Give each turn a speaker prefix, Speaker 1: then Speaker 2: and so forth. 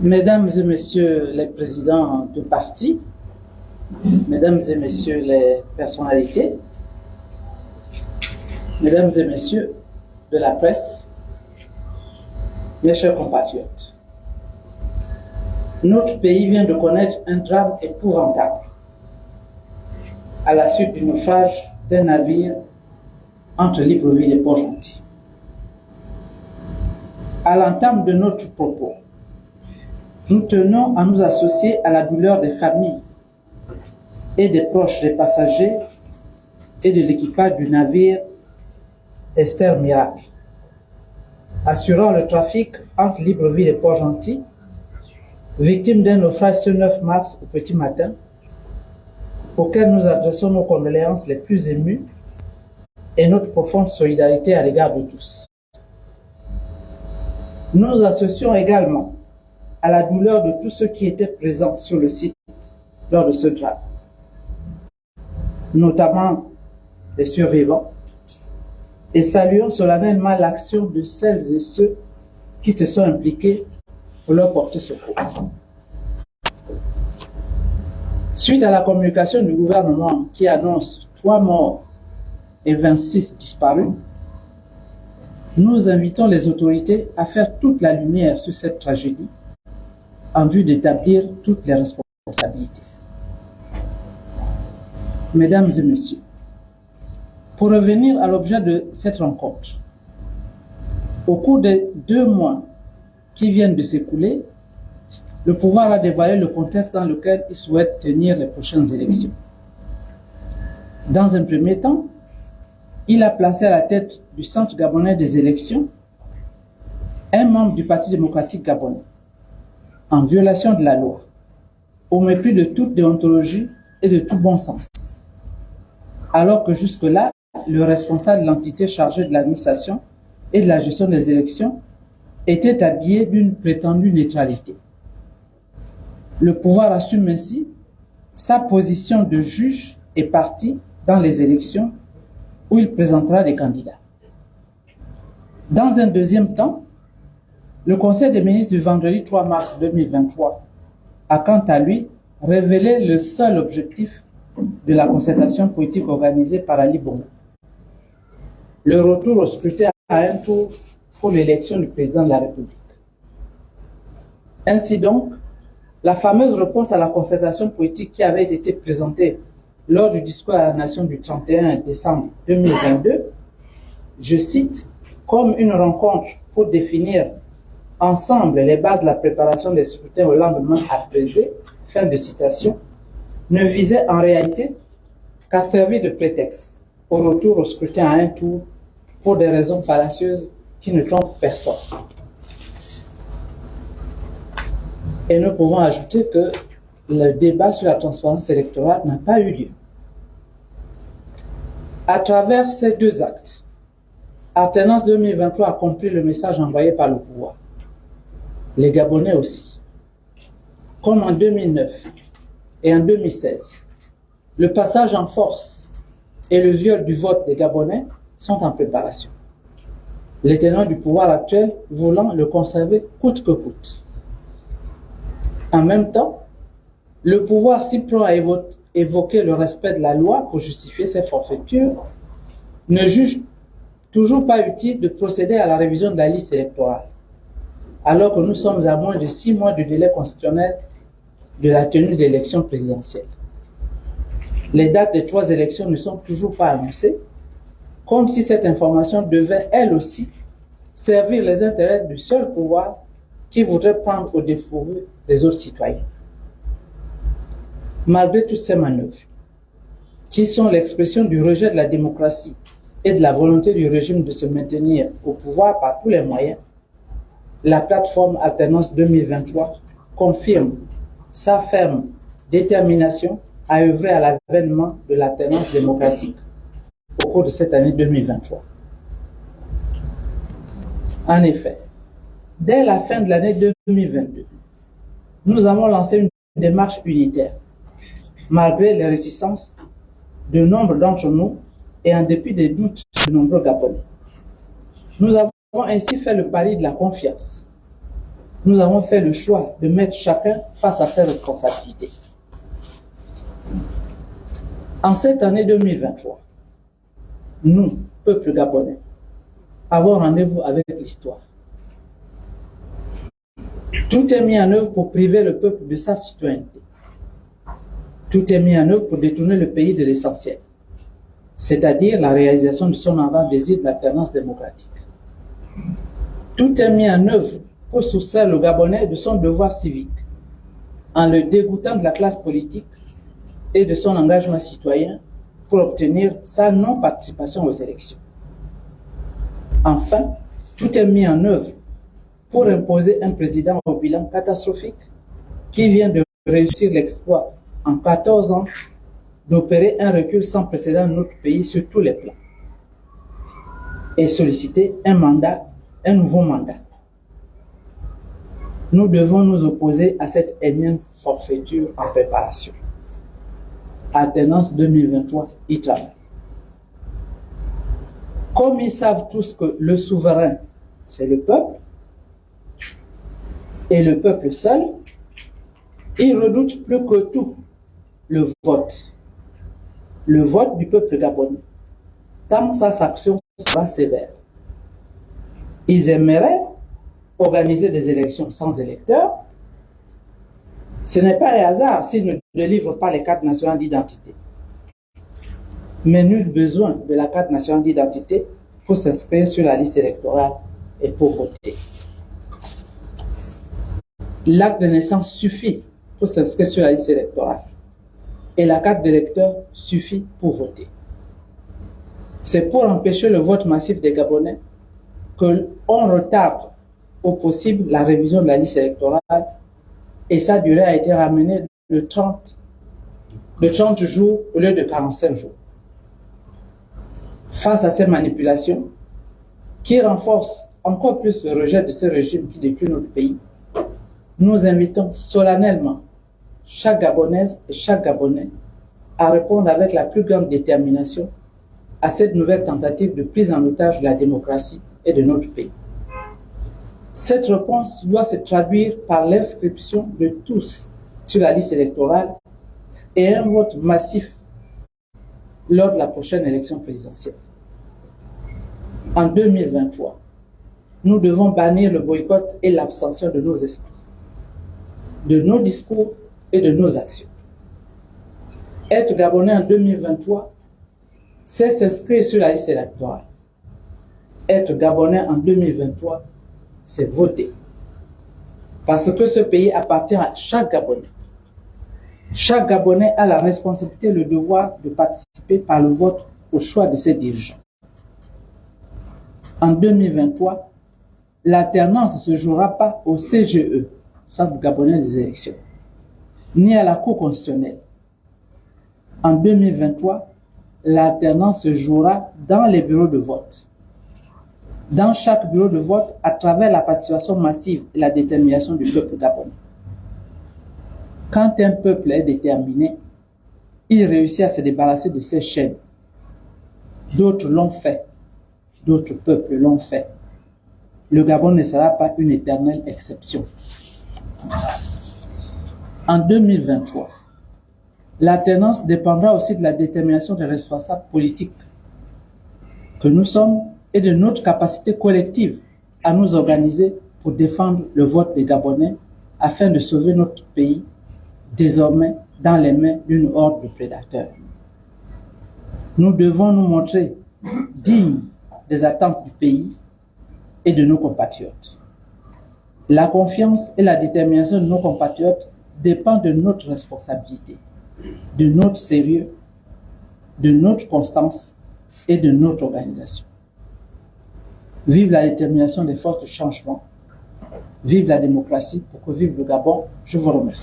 Speaker 1: Mesdames et messieurs les présidents de parti, mesdames et messieurs les personnalités, mesdames et messieurs de la presse, mes chers compatriotes, notre pays vient de connaître un drame épouvantable à la suite du naufrage d'un navire entre Libreville et Port-Gentil. À l'entame de notre propos, nous tenons à nous associer à la douleur des familles et des proches des passagers et de l'équipage du navire Esther Miracle, assurant le trafic entre Libreville et Port-Gentil, victime d'un naufrage ce 9 mars au petit matin, auquel nous adressons nos condoléances les plus émues et notre profonde solidarité à l'égard de tous. Nous associons également à la douleur de tous ceux qui étaient présents sur le site lors de ce drame, notamment les survivants, et saluons solennellement l'action de celles et ceux qui se sont impliqués pour leur porter secours. Suite à la communication du gouvernement qui annonce trois morts et 26 disparus, nous invitons les autorités à faire toute la lumière sur cette tragédie en vue d'établir toutes les responsabilités. Mesdames et messieurs, pour revenir à l'objet de cette rencontre, au cours des deux mois qui viennent de s'écouler, le pouvoir a dévoilé le contexte dans lequel il souhaite tenir les prochaines élections. Dans un premier temps, il a placé à la tête du Centre gabonais des élections un membre du Parti démocratique gabonais, en violation de la loi, au mépris de toute déontologie et de tout bon sens. Alors que jusque-là, le responsable de l'entité chargée de l'administration et de la gestion des élections était habillé d'une prétendue neutralité. Le pouvoir assume ainsi sa position de juge et parti dans les élections où il présentera des candidats. Dans un deuxième temps, le Conseil des ministres du vendredi 3 mars 2023 a quant à lui révélé le seul objectif de la concertation politique organisée par Ali Bongo. Le retour au scrutin à un tour pour l'élection du président de la République. Ainsi donc, la fameuse réponse à la concertation politique qui avait été présentée lors du discours à la nation du 31 décembre 2022, je cite, comme une rencontre pour définir ensemble les bases de la préparation des scrutins au lendemain apaisé, fin de citation, ne visait en réalité qu'à servir de prétexte au retour au scrutin à un tour pour des raisons fallacieuses qui ne trompent personne. Et nous pouvons ajouter que le débat sur la transparence électorale n'a pas eu lieu. À travers ces deux actes, Alternance 2023 a compris le message envoyé par le pouvoir. Les Gabonais aussi. Comme en 2009 et en 2016, le passage en force et le viol du vote des Gabonais sont en préparation. Les tenants du pouvoir actuel voulant le conserver coûte que coûte. En même temps, le pouvoir s'y prend à évoquer le respect de la loi pour justifier ses forfaitures, ne juge toujours pas utile de procéder à la révision de la liste électorale, alors que nous sommes à moins de six mois du délai constitutionnel de la tenue d'élections présidentielles. Les dates des trois élections ne sont toujours pas annoncées, comme si cette information devait, elle aussi, servir les intérêts du seul pouvoir qui voudrait prendre au dépourvu des autres citoyens. Malgré toutes ces manœuvres, qui sont l'expression du rejet de la démocratie et de la volonté du régime de se maintenir au pouvoir par tous les moyens, la plateforme Alternance 2023 confirme sa ferme détermination à œuvrer à l'avènement de l'alternance démocratique au cours de cette année 2023. En effet, dès la fin de l'année 2022, nous avons lancé une démarche unitaire, malgré les réticences de nombre d'entre nous et en dépit des doutes de nombreux Gabonais. Nous avons ainsi fait le pari de la confiance, nous avons fait le choix de mettre chacun face à ses responsabilités. En cette année 2023, nous, peuple gabonais, avons rendez-vous avec l'histoire. Tout est mis en œuvre pour priver le peuple de sa citoyenneté. Tout est mis en œuvre pour détourner le pays de l'essentiel, c'est-à-dire la réalisation de son avant désir de l'alternance démocratique. Tout est mis en œuvre pour soustraire le Gabonais de son devoir civique, en le dégoûtant de la classe politique et de son engagement citoyen pour obtenir sa non-participation aux élections. Enfin, tout est mis en œuvre pour imposer un président au bilan catastrophique qui vient de réussir l'exploit en 14 ans d'opérer un recul sans précédent dans notre pays sur tous les plans et solliciter un mandat, un nouveau mandat. Nous devons nous opposer à cette énième forfaiture en préparation. Alternance 2023, y travaille. Comme ils savent tous que le souverain, c'est le peuple, et le peuple seul, ils redoutent plus que tout le vote. Le vote du peuple gabonais. Tant sa sanction sera sévère. Ils aimeraient organiser des élections sans électeurs. Ce n'est pas un hasard s'ils ne délivrent pas les cartes nationales d'identité. Mais nul besoin de la carte nationale d'identité pour s'inscrire sur la liste électorale et pour voter. L'acte de naissance suffit pour s'inscrire sur la liste électorale et la carte d'électeur suffit pour voter. C'est pour empêcher le vote massif des Gabonais qu'on retarde au possible la révision de la liste électorale et sa durée a été ramenée de 30, de 30 jours au lieu de 45 jours. Face à ces manipulations, qui renforcent encore plus le rejet de ce régime qui détruit notre pays, nous invitons solennellement chaque Gabonaise et chaque Gabonais à répondre avec la plus grande détermination à cette nouvelle tentative de prise en otage de la démocratie et de notre pays. Cette réponse doit se traduire par l'inscription de tous sur la liste électorale et un vote massif lors de la prochaine élection présidentielle. En 2023, nous devons bannir le boycott et l'abstention de nos esprits, de nos discours de nos actions. Être Gabonais en 2023, c'est s'inscrire sur la liste électorale. Être Gabonais en 2023, c'est voter. Parce que ce pays appartient à chaque Gabonais. Chaque Gabonais a la responsabilité le devoir de participer par le vote au choix de ses dirigeants. En 2023, l'alternance ne se jouera pas au CGE, Centre Gabonais des élections, ni à la Cour constitutionnelle. En 2023, l'alternance se jouera dans les bureaux de vote dans chaque bureau de vote à travers la participation massive et la détermination du peuple gabonais. Quand un peuple est déterminé, il réussit à se débarrasser de ses chaînes. D'autres l'ont fait, d'autres peuples l'ont fait. Le Gabon ne sera pas une éternelle exception. En 2023, l'alternance dépendra aussi de la détermination des responsables politiques que nous sommes et de notre capacité collective à nous organiser pour défendre le vote des Gabonais afin de sauver notre pays désormais dans les mains d'une horde de prédateurs. Nous devons nous montrer dignes des attentes du pays et de nos compatriotes. La confiance et la détermination de nos compatriotes dépendent de notre responsabilité, de notre sérieux, de notre constance et de notre organisation. Vive la détermination des forces de changement. Vive la démocratie pour que vive le Gabon. Je vous remercie.